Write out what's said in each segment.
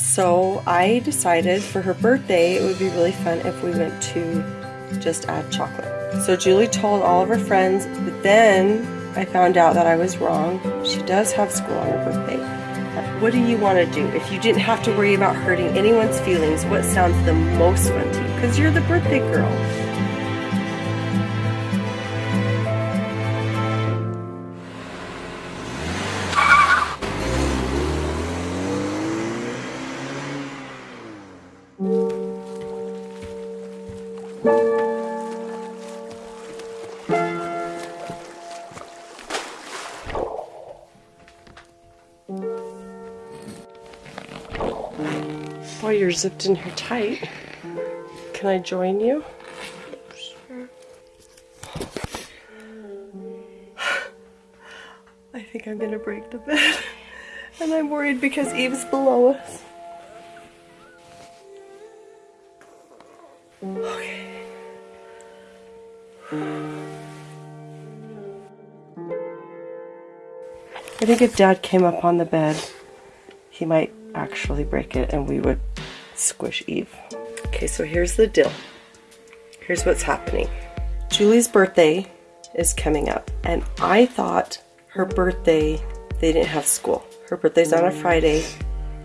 So I decided for her birthday it would be really fun if we went to just add chocolate. So Julie told all of her friends, but then I found out that I was wrong. She does have school on her birthday. What do you want to do? If you didn't have to worry about hurting anyone's feelings, what sounds the most fun to you? Because you're the birthday girl. Boy, you're zipped in here tight. Can I join you? I think I'm gonna break the bed. And I'm worried because Eve's below us. Okay. I think if Dad came up on the bed, he might actually break it and we would squish Eve. Okay, so here's the deal. Here's what's happening. Julie's birthday is coming up, and I thought her birthday, they didn't have school. Her birthday's on a Friday,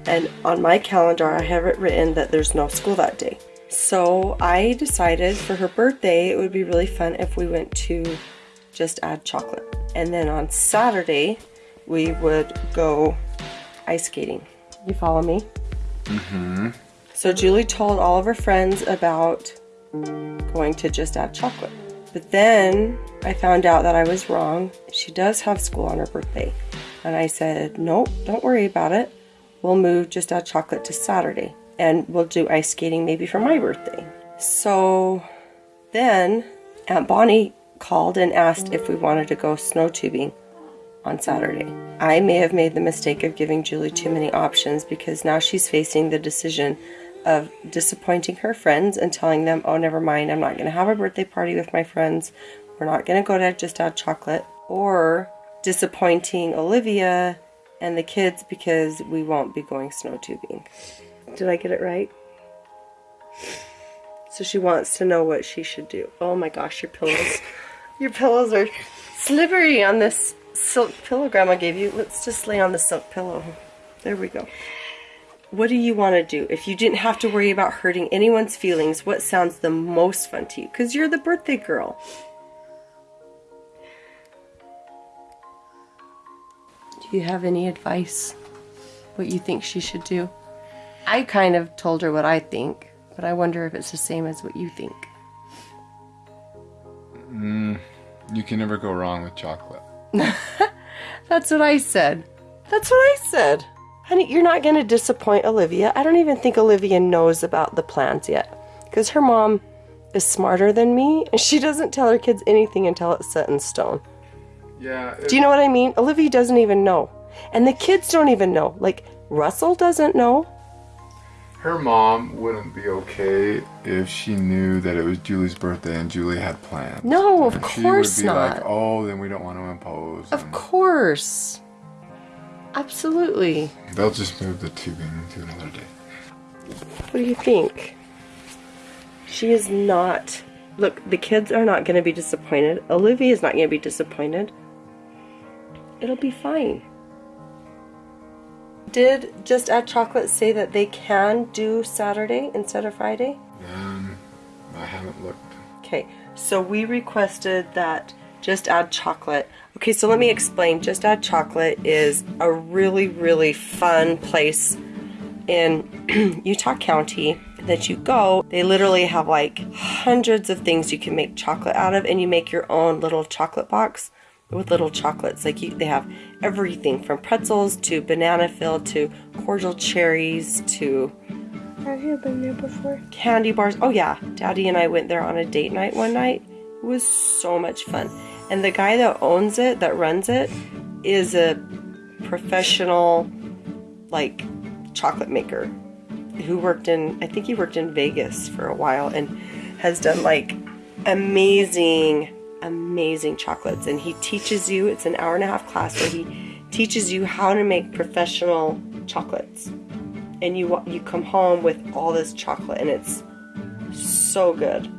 and on my calendar, I have it written that there's no school that day. So I decided for her birthday, it would be really fun if we went to just add chocolate. And then on Saturday, we would go ice skating. You follow me? Mm-hmm. So Julie told all of her friends about going to just add chocolate. But then I found out that I was wrong. She does have school on her birthday. And I said, nope, don't worry about it. We'll move just add chocolate to Saturday. And we'll do ice skating maybe for my birthday. So then Aunt Bonnie called and asked if we wanted to go snow tubing on Saturday. I may have made the mistake of giving Julie too many options because now she's facing the decision of disappointing her friends and telling them, oh, never mind, I'm not going to have a birthday party with my friends. We're not going to go to just add chocolate. Or disappointing Olivia and the kids because we won't be going snow tubing. Did I get it right? So she wants to know what she should do. Oh my gosh, your pillows. your pillows are slippery on this silk pillow grandma gave you. Let's just lay on the silk pillow. There we go. What do you want to do? If you didn't have to worry about hurting anyone's feelings, what sounds the most fun to you? Because you're the birthday girl. Do you have any advice? What you think she should do? I kind of told her what I think, but I wonder if it's the same as what you think. Mm, you can never go wrong with chocolate. That's what I said. That's what I said. Honey, you're not going to disappoint Olivia. I don't even think Olivia knows about the plans yet. Because her mom is smarter than me, and she doesn't tell her kids anything until it's set in stone. Yeah. Do you know what I mean? Olivia doesn't even know. And the kids don't even know. Like, Russell doesn't know. Her mom wouldn't be okay if she knew that it was Julie's birthday and Julie had plans. No, of And course she would be not. like, oh, then we don't want to impose. Of and course. Absolutely. They'll just move the tubing to another day. What do you think? She is not. Look, the kids are not going to be disappointed. Olivia is not going to be disappointed. It'll be fine. Did Just Add Chocolate say that they can do Saturday instead of Friday? Um, I haven't looked. Okay, so we requested that Just Add Chocolate. Okay, so let me explain. Just Add Chocolate is a really, really fun place in Utah County that you go. They literally have like hundreds of things you can make chocolate out of, and you make your own little chocolate box with little chocolates. Like you, they have everything from pretzels to banana filled to cordial cherries to Have you been there before? candy bars. Oh yeah, Daddy and I went there on a date night one night. It was so much fun. And the guy that owns it, that runs it, is a professional like chocolate maker who worked in I think he worked in Vegas for a while and has done like amazing amazing chocolates and he teaches you it's an hour and a half class where he teaches you how to make professional chocolates and you you come home with all this chocolate and it's so good.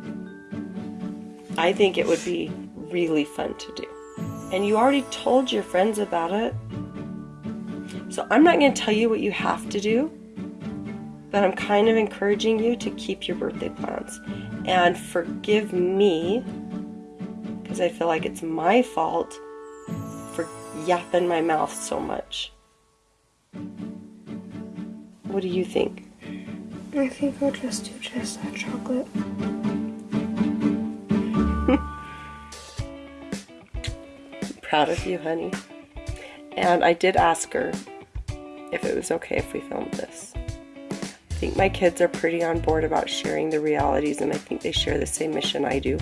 I think it would be really fun to do. And you already told your friends about it. So I'm not going to tell you what you have to do, but I'm kind of encouraging you to keep your birthday plans. And forgive me because I feel like it's my fault for yapping my mouth so much. What do you think? I think I'll just do just add chocolate. Proud of you, honey. And I did ask her if it was okay if we filmed this. I think my kids are pretty on board about sharing the realities, and I think they share the same mission I do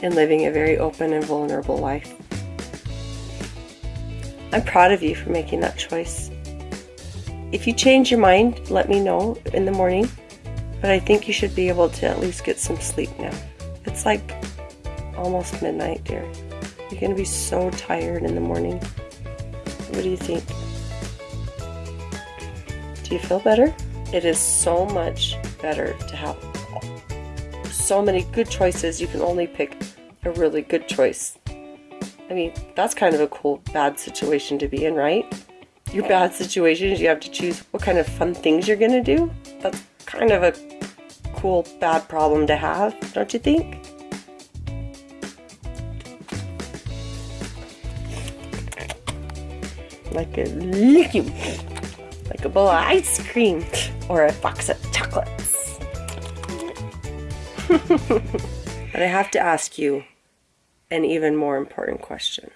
in living a very open and vulnerable life. I'm proud of you for making that choice. If you change your mind, let me know in the morning, but I think you should be able to at least get some sleep now. It's like almost midnight, dear. You're to be so tired in the morning. What do you think? Do you feel better? It is so much better to have so many good choices. You can only pick a really good choice. I mean, that's kind of a cool bad situation to be in, right? Your bad situation is you have to choose what kind of fun things you're to do. That's kind of a cool bad problem to have, don't you think? Like a liquid, like a bowl of ice cream or a box of chocolates. but I have to ask you an even more important question.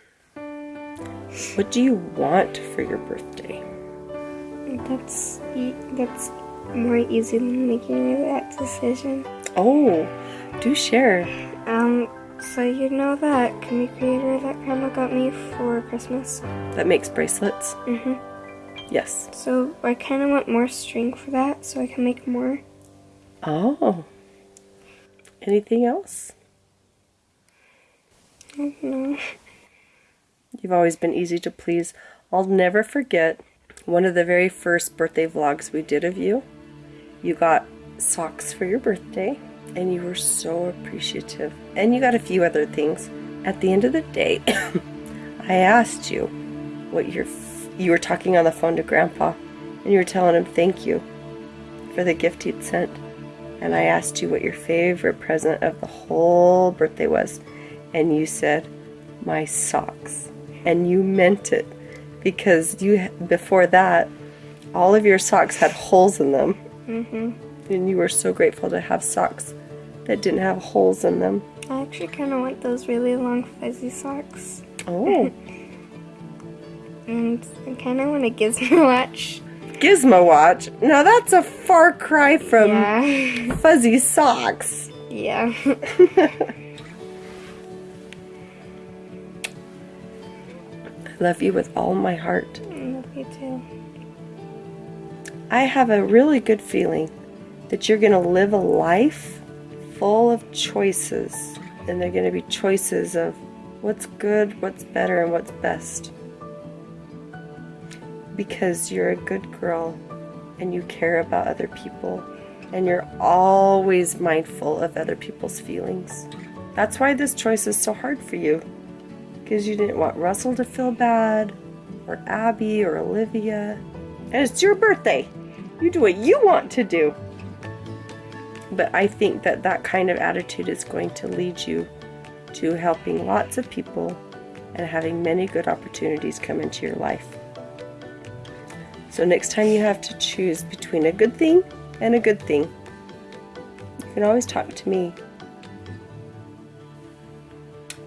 What do you want for your birthday? That's that's more easy than making that decision. Oh, do share. Um, so you know that Kumi Kreator that Grandma got me for Christmas? That makes bracelets? Mm-hmm. Yes. So I kind of want more string for that, so I can make more. Oh. Anything else? I don't know. You've always been easy to please. I'll never forget one of the very first birthday vlogs we did of you. You got socks for your birthday, and you were so appreciative. And you got a few other things. At the end of the day, I asked you what your you were talking on the phone to Grandpa, and you were telling him thank you for the gift he'd sent. And I asked you what your favorite present of the whole birthday was, and you said, "My socks." And you meant it because you before that, all of your socks had holes in them, Mm-hmm. and you were so grateful to have socks that didn't have holes in them. I actually kind of want those really long fuzzy socks. Oh, And I kind of want a Gizmo watch. Gizmo watch. Now that's a far cry from yeah. fuzzy socks. yeah. I love you with all my heart. I love you too. I have a really good feeling that you're going to live a life full of choices. And they're going to be choices of what's good, what's better, and what's best. Because you're a good girl and you care about other people and you're always mindful of other people's feelings. That's why this choice is so hard for you. Because you didn't want Russell to feel bad, or Abby, or Olivia. And it's your birthday. You do what you want to do. But I think that that kind of attitude is going to lead you to helping lots of people and having many good opportunities come into your life. So next time you have to choose between a good thing and a good thing, you can always talk to me.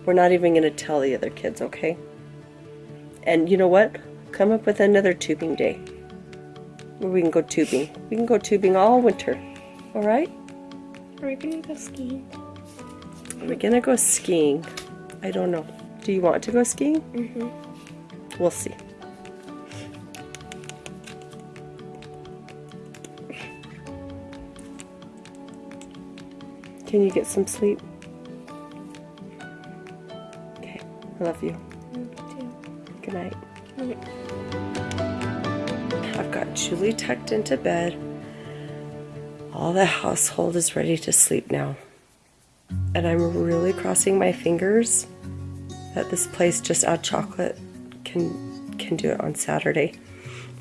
We're not even going to tell the other kids, okay? And you know what? Come up with another tubing day where we can go tubing. We can go tubing all winter. All right? Are we gonna go skiing? Are we gonna go skiing? I don't know. Do you want to go skiing? Mm-hmm. We'll see. Can you get some sleep? Okay. I love you. Good night. Night. I've got Julie tucked into bed. All the household is ready to sleep now. And I'm really crossing my fingers that this place just add chocolate can can do it on Saturday.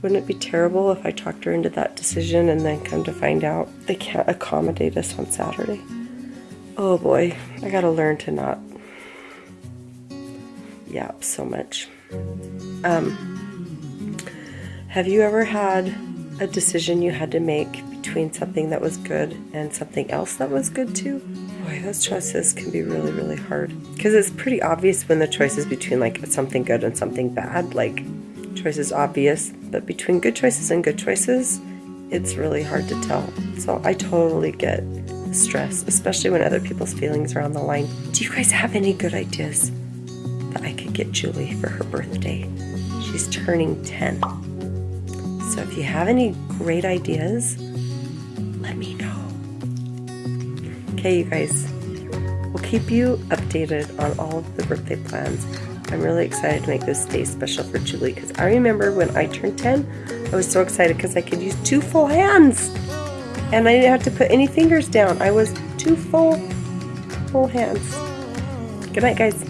Wouldn't it be terrible if I talked her into that decision and then come to find out they can't accommodate us on Saturday? Oh boy, I gotta learn to not yap so much. Um, have you ever had a decision you had to make between something that was good and something else that was good too? Boy, those choices can be really, really hard. Because it's pretty obvious when the choice is between like something good and something bad. Like, choice is obvious, but between good choices and good choices, it's really hard to tell. So I totally get stress, especially when other people's feelings are on the line. Do you guys have any good ideas that I could get Julie for her birthday? She's turning 10. So if you have any great ideas, Okay, you guys, we'll keep you updated on all of the birthday plans. I'm really excited to make this day special for Julie because I remember when I turned 10, I was so excited because I could use two full hands and I didn't have to put any fingers down. I was two full, full hands. Good night, guys.